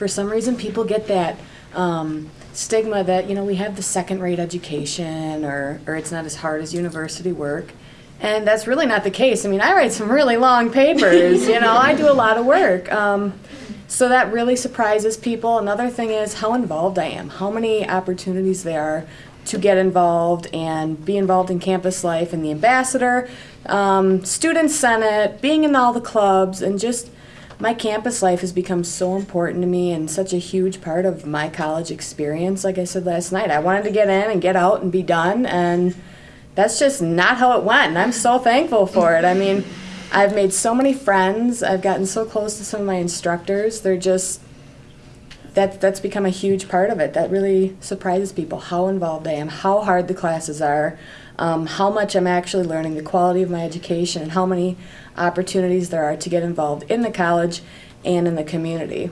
For some reason, people get that um, stigma that, you know, we have the second-rate education or, or it's not as hard as university work. And that's really not the case. I mean, I write some really long papers, you know, I do a lot of work. Um, so that really surprises people. Another thing is how involved I am, how many opportunities there are to get involved and be involved in campus life and the ambassador, um, student senate, being in all the clubs, and just my campus life has become so important to me and such a huge part of my college experience. Like I said last night, I wanted to get in and get out and be done, and that's just not how it went. And I'm so thankful for it. I mean, I've made so many friends. I've gotten so close to some of my instructors. They're just that that's become a huge part of it. That really surprises people how involved I am, how hard the classes are, um, how much I'm actually learning, the quality of my education, and how many opportunities there are to get involved in the college and in the community.